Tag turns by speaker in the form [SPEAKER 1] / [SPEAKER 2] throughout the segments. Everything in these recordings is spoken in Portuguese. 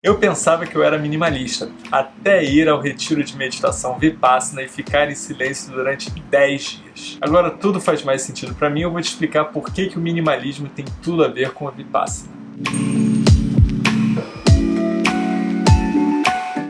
[SPEAKER 1] Eu pensava que eu era minimalista, até ir ao retiro de meditação Vipassana e ficar em silêncio durante 10 dias. Agora tudo faz mais sentido para mim, eu vou te explicar por que, que o minimalismo tem tudo a ver com a Vipassana.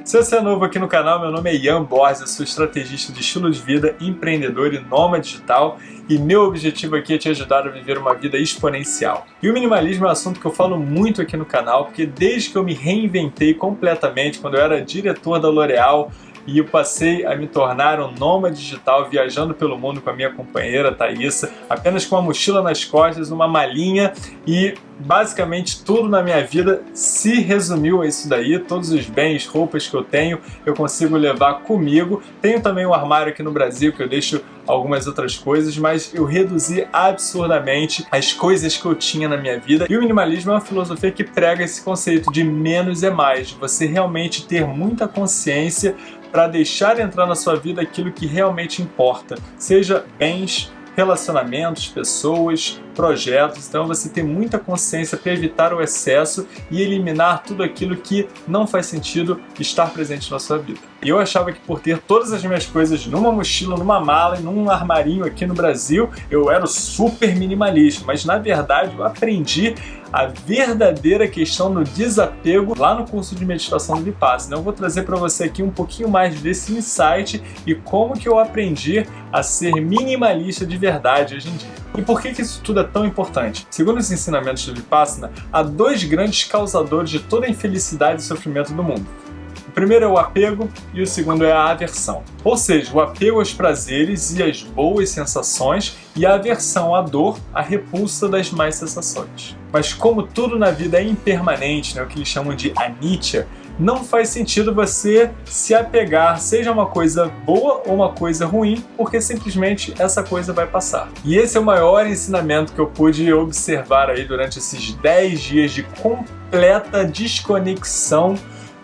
[SPEAKER 1] Se você é novo aqui no canal, meu nome é Ian Borges, sou estrategista de estilo de vida, empreendedor e nômade digital e meu objetivo aqui é te ajudar a viver uma vida exponencial. E o minimalismo é um assunto que eu falo muito aqui no canal, porque desde que eu me reinventei completamente, quando eu era diretor da L'Oréal, e eu passei a me tornar um nômade digital viajando pelo mundo com a minha companheira Thaisa, apenas com uma mochila nas costas, uma malinha e basicamente tudo na minha vida se resumiu a isso daí, todos os bens, roupas que eu tenho, eu consigo levar comigo. Tenho também um armário aqui no Brasil que eu deixo algumas outras coisas, mas eu reduzi absurdamente as coisas que eu tinha na minha vida. E o minimalismo é uma filosofia que prega esse conceito de menos é mais, de você realmente ter muita consciência para deixar entrar na sua vida aquilo que realmente importa, seja bens, relacionamentos, pessoas, projetos, então você tem muita consciência para evitar o excesso e eliminar tudo aquilo que não faz sentido estar presente na sua vida. E eu achava que por ter todas as minhas coisas numa mochila, numa mala e num armarinho aqui no Brasil, eu era super minimalista, mas na verdade eu aprendi a verdadeira questão do desapego lá no curso de meditação do Vipassana. Eu vou trazer para você aqui um pouquinho mais desse insight e como que eu aprendi a ser minimalista de verdade hoje em dia. E por que, que isso tudo é tão importante? Segundo os ensinamentos do Vipassana, há dois grandes causadores de toda a infelicidade e sofrimento do mundo. Primeiro é o apego e o segundo é a aversão. Ou seja, o apego aos prazeres e às boas sensações e a aversão à dor, a repulsa das más sensações. Mas como tudo na vida é impermanente, né, o que eles chamam de anicca, não faz sentido você se apegar, seja uma coisa boa ou uma coisa ruim, porque simplesmente essa coisa vai passar. E esse é o maior ensinamento que eu pude observar aí durante esses 10 dias de completa desconexão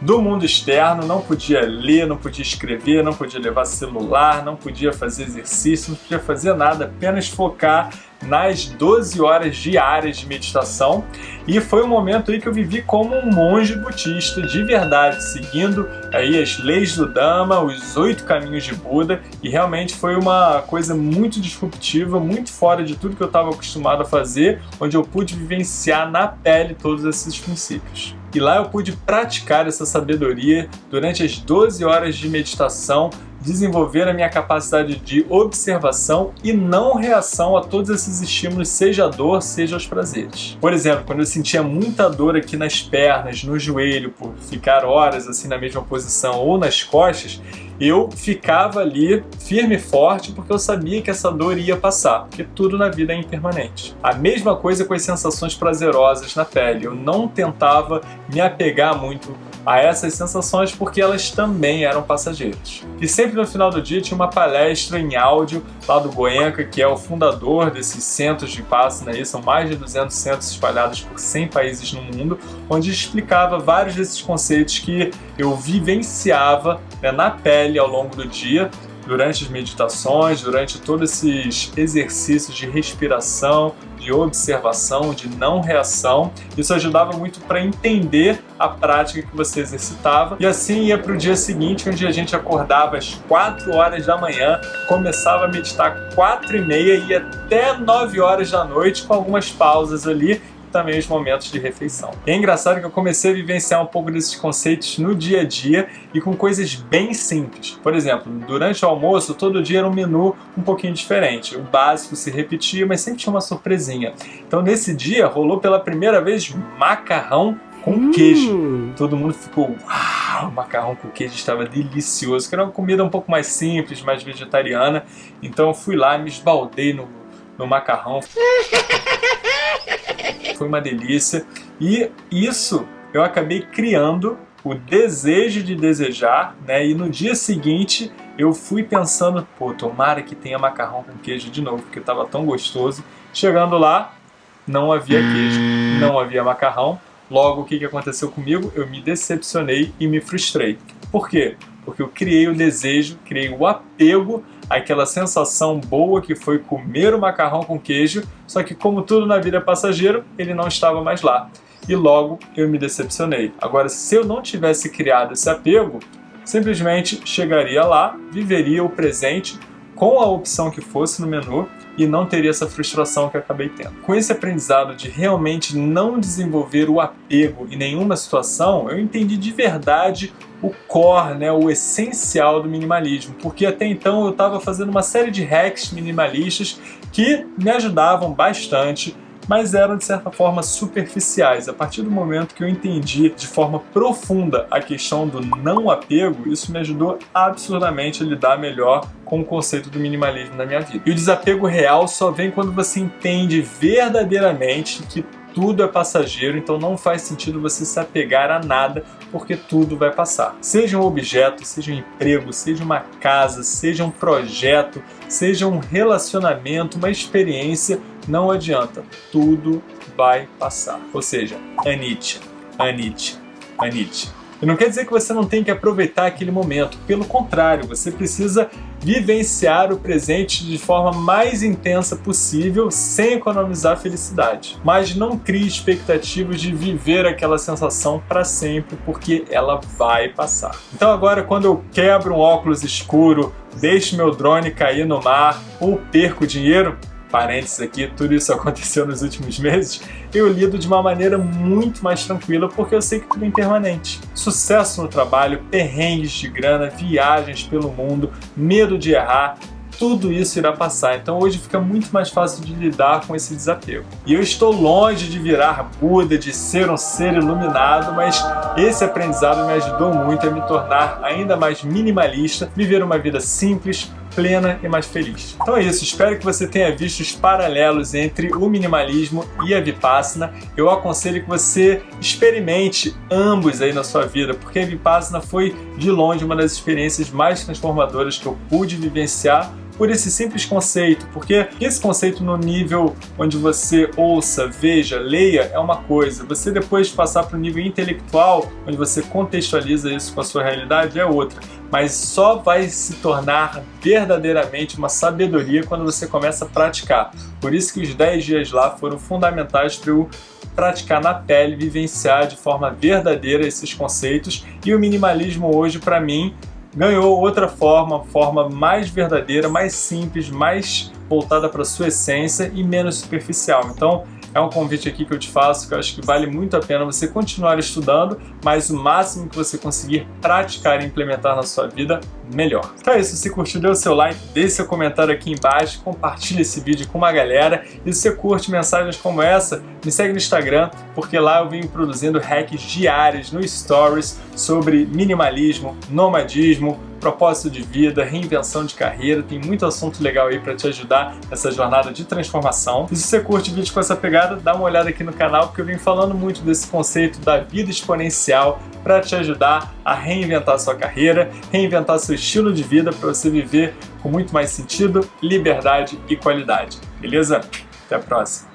[SPEAKER 1] do mundo externo, não podia ler, não podia escrever, não podia levar celular, não podia fazer exercício, não podia fazer nada, apenas focar nas 12 horas diárias de meditação e foi um momento aí que eu vivi como um monge budista de verdade, seguindo aí as leis do Dhamma, os oito caminhos de Buda e realmente foi uma coisa muito disruptiva, muito fora de tudo que eu estava acostumado a fazer, onde eu pude vivenciar na pele todos esses princípios. E lá eu pude praticar essa sabedoria durante as 12 horas de meditação, desenvolver a minha capacidade de observação e não reação a todos esses estímulos, seja a dor, seja os prazeres. Por exemplo, quando eu sentia muita dor aqui nas pernas, no joelho, por ficar horas assim na mesma posição ou nas costas, eu ficava ali firme e forte porque eu sabia que essa dor ia passar, porque tudo na vida é impermanente. A mesma coisa com as sensações prazerosas na pele, eu não tentava me apegar muito a essas sensações porque elas também eram passageiras. E sempre no final do dia tinha uma palestra em áudio lá do Goenka, que é o fundador desses centros de Vipassana, aí são mais de 200 centros espalhados por 100 países no mundo, onde explicava vários desses conceitos que eu vivenciava né, na pele ao longo do dia durante as meditações, durante todos esses exercícios de respiração, de observação, de não reação. Isso ajudava muito para entender a prática que você exercitava. E assim ia para o dia seguinte, onde a gente acordava às 4 horas da manhã, começava a meditar 4 e meia e até 9 horas da noite, com algumas pausas ali também os momentos de refeição. E é engraçado que eu comecei a vivenciar um pouco desses conceitos no dia a dia e com coisas bem simples. Por exemplo, durante o almoço, todo dia era um menu um pouquinho diferente. O básico se repetia, mas sempre tinha uma surpresinha. Então nesse dia rolou pela primeira vez macarrão com hum. queijo. Todo mundo ficou, uau, o macarrão com queijo estava delicioso, que era uma comida um pouco mais simples, mais vegetariana. Então eu fui lá, me esbaldei no, no macarrão. Foi uma delícia. E isso eu acabei criando o desejo de desejar, né? E no dia seguinte eu fui pensando, pô, tomara que tenha macarrão com queijo de novo, porque estava tão gostoso. Chegando lá, não havia queijo, não havia macarrão. Logo, o que, que aconteceu comigo? Eu me decepcionei e me frustrei. Por quê? Porque eu criei o desejo, criei o apego aquela sensação boa que foi comer o macarrão com queijo, só que como tudo na vida é passageiro, ele não estava mais lá. e logo eu me decepcionei. Agora, se eu não tivesse criado esse apego, simplesmente chegaria lá, viveria o presente com a opção que fosse no menu e não teria essa frustração que acabei tendo. Com esse aprendizado de realmente não desenvolver o apego em nenhuma situação, eu entendi de verdade o core, né, o essencial do minimalismo, porque até então eu estava fazendo uma série de hacks minimalistas que me ajudavam bastante mas eram de certa forma superficiais. A partir do momento que eu entendi de forma profunda a questão do não apego, isso me ajudou absurdamente a lidar melhor com o conceito do minimalismo na minha vida. E o desapego real só vem quando você entende verdadeiramente que tudo é passageiro, então não faz sentido você se apegar a nada, porque tudo vai passar. Seja um objeto, seja um emprego, seja uma casa, seja um projeto, seja um relacionamento, uma experiência, não adianta, tudo vai passar. Ou seja, Anite, Anite, Anite. E não quer dizer que você não tem que aproveitar aquele momento, pelo contrário, você precisa vivenciar o presente de forma mais intensa possível sem economizar felicidade. Mas não crie expectativas de viver aquela sensação para sempre, porque ela vai passar. Então agora quando eu quebro um óculos escuro, deixo meu drone cair no mar ou perco dinheiro, parênteses aqui, tudo isso aconteceu nos últimos meses, eu lido de uma maneira muito mais tranquila porque eu sei que tudo é impermanente. Sucesso no trabalho, perrengues de grana, viagens pelo mundo, medo de errar, tudo isso irá passar. Então hoje fica muito mais fácil de lidar com esse desapego. E eu estou longe de virar Buda, de ser um ser iluminado, mas esse aprendizado me ajudou muito a me tornar ainda mais minimalista, viver uma vida simples, plena e mais feliz. Então é isso, espero que você tenha visto os paralelos entre o minimalismo e a Vipassana. Eu aconselho que você experimente ambos aí na sua vida, porque a Vipassana foi de longe uma das experiências mais transformadoras que eu pude vivenciar por esse simples conceito, porque esse conceito no nível onde você ouça, veja, leia é uma coisa, você depois passar para o nível intelectual, onde você contextualiza isso com a sua realidade, é outra. Mas só vai se tornar verdadeiramente uma sabedoria quando você começa a praticar. Por isso que os 10 dias lá foram fundamentais para eu praticar na pele, vivenciar de forma verdadeira esses conceitos. E o minimalismo hoje, para mim, ganhou outra forma, forma mais verdadeira, mais simples, mais voltada para sua essência e menos superficial. Então, é um convite aqui que eu te faço, que eu acho que vale muito a pena você continuar estudando, mas o máximo que você conseguir praticar e implementar na sua vida, melhor. Então é isso, se curtiu, dê o seu like, deixe seu comentário aqui embaixo, compartilhe esse vídeo com uma galera e se você curte mensagens como essa, me segue no Instagram, porque lá eu venho produzindo hacks diários no Stories sobre minimalismo, nomadismo, propósito de vida, reinvenção de carreira, tem muito assunto legal aí para te ajudar nessa jornada de transformação. E se você curte vídeos com essa pegada, dá uma olhada aqui no canal, porque eu venho falando muito desse conceito da vida exponencial para te ajudar a reinventar sua carreira, reinventar seu estilo de vida para você viver com muito mais sentido, liberdade e qualidade. Beleza? Até a próxima!